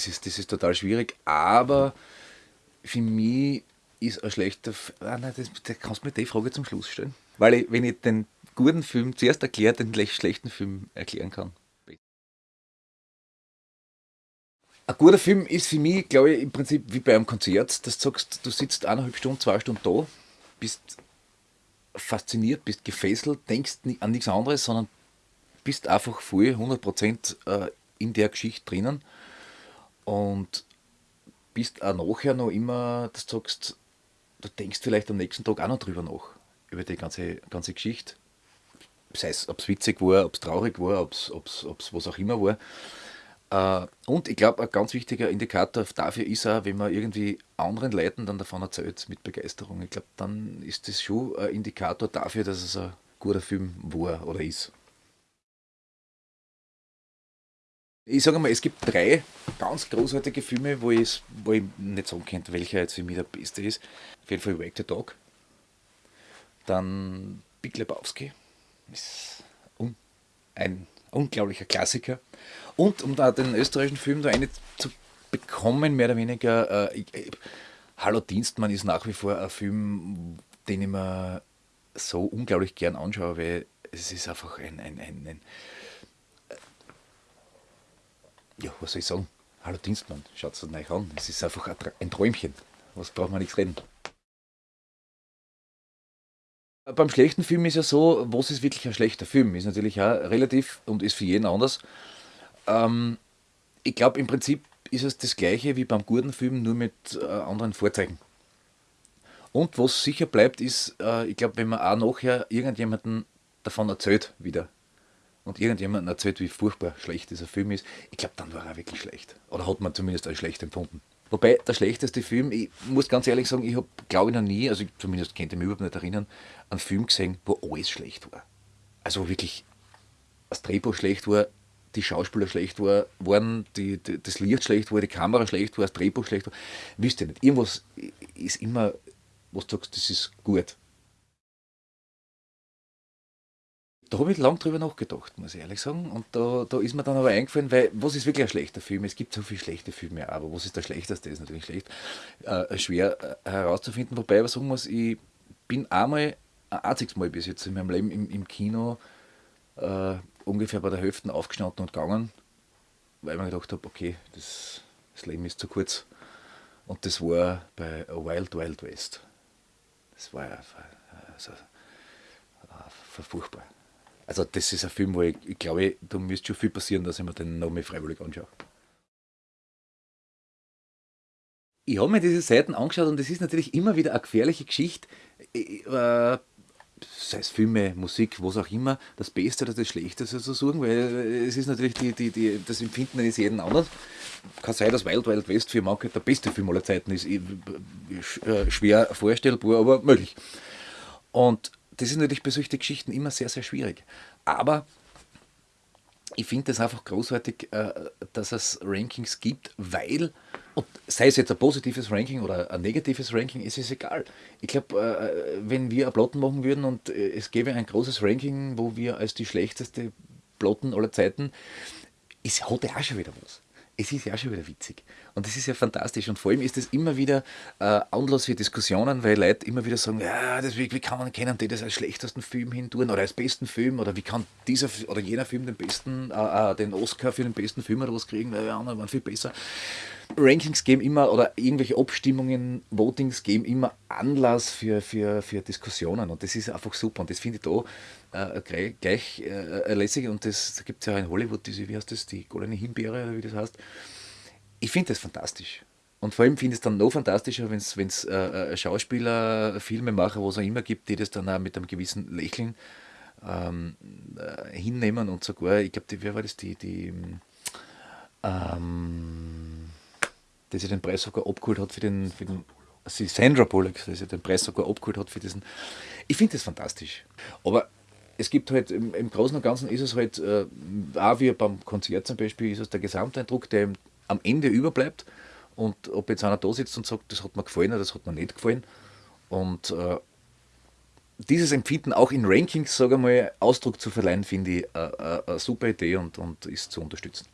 das ist, das ist total schwierig, aber für mich ist ein schlechter Film. Ah, nein, das, das kannst du mir die Frage zum Schluss stellen. Weil ich, wenn ich den guten Film zuerst erkläre, den schlechten Film erklären kann. Ein guter Film ist für mich, glaube ich, im Prinzip wie bei einem Konzert, dass du sagst, du sitzt eineinhalb Stunden, zwei Stunden da, bist fasziniert, bist gefesselt, denkst an nichts anderes, sondern bist einfach voll 100% äh, in der Geschichte drinnen und bist auch nachher noch immer, dass du sagst, du denkst vielleicht am nächsten Tag auch noch drüber nach, über die ganze, ganze Geschichte. Sei es, ob es witzig war, ob es traurig war, ob es was auch immer war. Äh, und ich glaube, ein ganz wichtiger Indikator dafür ist auch, wenn man irgendwie anderen Leuten dann davon erzählt mit Begeisterung. Ich glaube, dann ist das schon ein Indikator dafür, dass es ein guter Film war oder ist. Ich sage mal, es gibt drei ganz großartige Filme, wo wo ich nicht sagen könnte, welcher jetzt für mich der beste ist. Auf jeden Fall Wake the Dog. Dann Big Lebowski. Ist ein unglaublicher Klassiker. Und um da den österreichischen Film da eine zu bekommen, mehr oder weniger, äh, ich, Hallo Dienstmann ist nach wie vor ein Film, den ich mir so unglaublich gern anschaue, weil es ist einfach ein, ein, ein, ein äh, ja, was soll ich sagen? Hallo Dienstmann, schaut es euch an. Es ist einfach ein Träumchen. Was braucht man nichts reden. Beim schlechten Film ist ja so, was ist wirklich ein schlechter Film? Ist natürlich auch relativ und ist für jeden anders. Ähm, ich glaube, im Prinzip ist es das gleiche wie beim guten Film, nur mit äh, anderen Vorzeichen. Und was sicher bleibt, ist, äh, ich glaube, wenn man auch nachher irgendjemanden davon erzählt wieder und irgendjemanden erzählt, wie furchtbar schlecht dieser Film ist, ich glaube, dann war er wirklich schlecht. Oder hat man zumindest als schlecht empfunden. Wobei der schlechteste Film, ich muss ganz ehrlich sagen, ich habe, glaube ich, noch nie, also zumindest könnte ich mich überhaupt nicht erinnern, einen Film gesehen, wo alles schlecht war. Also wirklich das Drehbuch schlecht war, die Schauspieler schlecht war, waren, die, die, das Licht schlecht war, die Kamera schlecht war, das Drehbuch schlecht war. Wisst ihr nicht. Irgendwas ist immer, was du sagst, das ist gut. Da habe ich lang drüber nachgedacht, muss ich ehrlich sagen. Und da, da ist mir dann aber eingefallen, weil was ist wirklich ein schlechter Film? Es gibt so viele schlechte Filme, aber was ist der schlechteste? Ist natürlich schlecht, äh, schwer äh, herauszufinden. Wobei ich aber sagen muss, ich bin einmal, ein einziges Mal bis jetzt in meinem Leben im, im Kino äh, ungefähr bei der Hälfte aufgestanden und gegangen, weil ich mir gedacht habe, okay, das, das Leben ist zu kurz. Und das war bei A Wild Wild West. Das war ja also, furchtbar. Also das ist ein Film, wo ich, ich glaube, da müsste schon viel passieren, dass ich mir den noch mehr freiwillig anschaue. Ich habe mir diese Seiten angeschaut und es ist natürlich immer wieder eine gefährliche Geschichte. Äh, sei es Filme, Musik, was auch immer, das Beste oder das Schlechteste zu suchen, weil es ist natürlich die, die, die, das Empfinden eines jeden anders. Kann sein, dass Wild Wild West für manche der beste Film aller Zeiten ist. Äh, schwer vorstellbar, aber möglich. Und das ist natürlich bei solchen Geschichten immer sehr, sehr schwierig. Aber ich finde es einfach großartig, äh, dass es Rankings gibt, weil, sei es jetzt ein positives Ranking oder ein negatives Ranking, ist es egal. Ich glaube, äh, wenn wir Plotten machen würden und äh, es gäbe ein großes Ranking, wo wir als die schlechteste Plotten aller Zeiten, ist, hat ja auch schon wieder was es ist ja auch schon wieder witzig. Und das ist ja fantastisch. Und vor allem ist es immer wieder äh, Anlass für Diskussionen, weil Leute immer wieder sagen, ja, das, wie, wie kann man kennen die das als schlechtesten Film hin tun oder als besten Film oder wie kann dieser oder jener Film den besten, äh, äh, den Oscar für den besten Film oder was kriegen, weil die anderen waren viel besser. Rankings geben immer oder irgendwelche Abstimmungen, Votings geben immer Anlass für, für, für Diskussionen und das ist einfach super und das finde ich da äh, gleich, gleich äh, lässig und das da gibt es ja in Hollywood diese, wie heißt das, die goldene Himbeere oder wie das heißt. Ich finde das fantastisch. Und vor allem finde ich es dann noch fantastischer, wenn es äh, äh, Schauspieler, Filmemacher, was auch immer gibt, die das dann auch mit einem gewissen Lächeln ähm, äh, hinnehmen und sogar, ich glaube, wer war das, die, die ähm, dass er den Preis sogar abgeholt hat für den, für den also Sandra Bullock, dass er den Preis sogar abgeholt hat für diesen. Ich finde das fantastisch. Aber es gibt halt im, im, Großen und Ganzen ist es halt, äh, auch wie beim Konzert zum Beispiel, ist es der Gesamteindruck, der am Ende überbleibt. Und ob jetzt einer da sitzt und sagt, das hat mir gefallen oder das hat mir nicht gefallen. Und äh, dieses Empfinden auch in Rankings, sage ich mal, Ausdruck zu verleihen, finde ich äh, äh, eine super Idee und, und ist zu unterstützen.